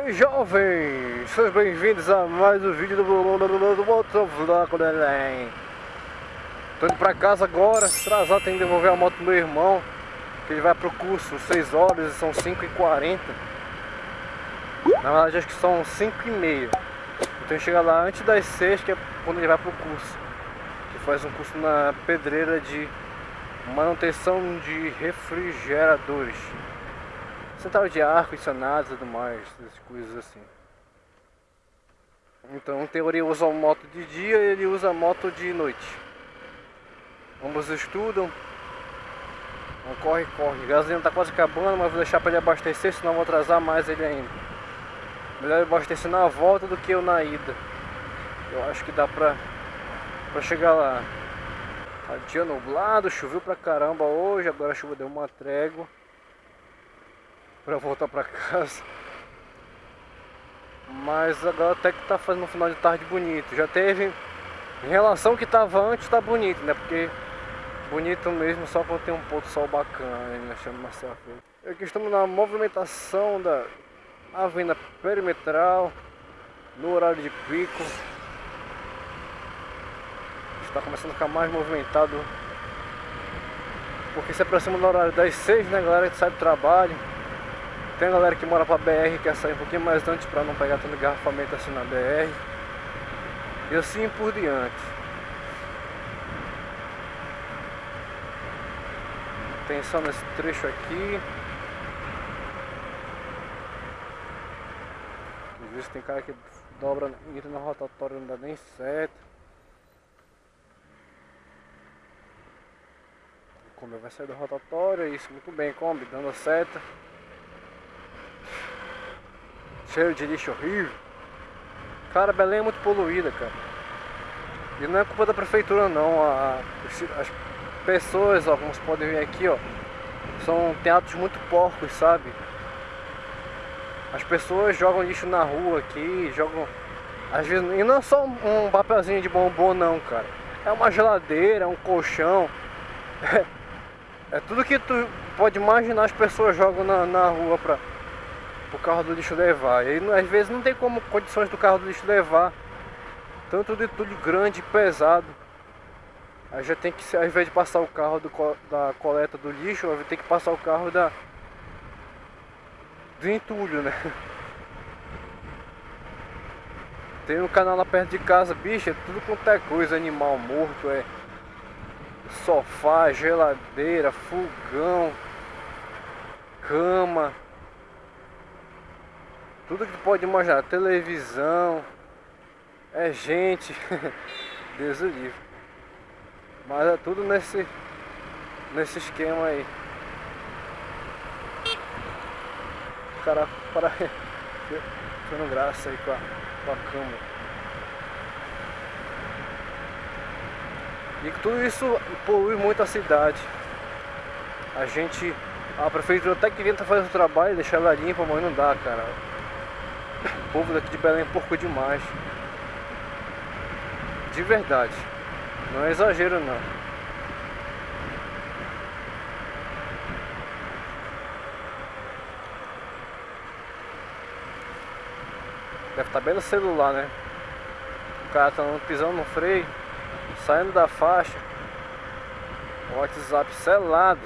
E aí jovens, sejam bem-vindos a mais um vídeo do, do Motovlog Belém Tô indo pra casa agora, atrasado, tem que devolver a moto do meu irmão Que ele vai pro curso 6 horas e são 5h40 Na verdade acho que são 5h30 Eu tenho que chegar lá antes das 6 que é quando ele vai pro curso Que faz um curso na pedreira de manutenção de refrigeradores central de ar, condicionado e tudo mais, essas coisas assim. Então, em teoria, usa a moto de dia e ele usa a moto de noite. Ambos estudam. Então, corre, corre. A gasolina tá quase acabando, mas vou deixar para ele abastecer, senão vou atrasar mais ele ainda. Melhor abastecer na volta do que eu na ida. Eu acho que dá pra, pra chegar lá. Tá dia nublado, choveu pra caramba hoje, agora a chuva deu uma trégua para voltar para casa. Mas agora até que tá fazendo um final de tarde bonito. Já teve em relação que tava antes, tá bonito, né? Porque bonito mesmo só quando tem um do sol bacana, né? Chama Marcelo Aqui estamos na movimentação da Avenida Perimetral no horário de pico. Está começando a ficar mais movimentado porque se aproxima do horário das 6, né galera que sai do trabalho tem a galera que mora pra BR que quer sair um pouquinho mais antes pra não pegar tanto engarrafamento assim na BR. E assim por diante. Atenção nesse trecho aqui. Às vezes tem cara que dobra, entra na rotatória não dá nem certo. Como vai sair da rotatória, isso muito bem, Kombi, dando a seta. Cheiro de lixo horrível. Cara, Belém é muito poluída, cara. E não é culpa da prefeitura não. A, as pessoas, ó, como vocês podem ver aqui, ó, são teatros muito porcos, sabe? As pessoas jogam lixo na rua aqui, jogam. Às vezes. E não é só um papelzinho de bombom não, cara. É uma geladeira, um colchão. É, é tudo que tu pode imaginar as pessoas jogam na, na rua pra, o carro do lixo levar. E às vezes não tem como condições do carro do lixo levar. Tanto de tudo grande pesado. Aí já tem que, ao invés de passar o carro do, da coleta do lixo, vai ter que passar o carro da do entulho, né? Tem um canal lá perto de casa, bicho, é tudo quanto é coisa, animal morto, é sofá, geladeira, fogão, cama. Tudo que pode imaginar, televisão, é gente, Deus o livre. Mas é tudo nesse, nesse esquema aí. O cara para fazendo graça aí com a, com a câmera. E tudo isso polui muito a cidade. A gente, a prefeitura até que tenta fazer o trabalho, deixar ela limpa, mas não dá, cara. Povo daqui de Belém é porco demais. De verdade. Não é exagero não. Deve estar tá bem no celular, né? O cara tá pisando no freio, saindo da faixa. O WhatsApp selado.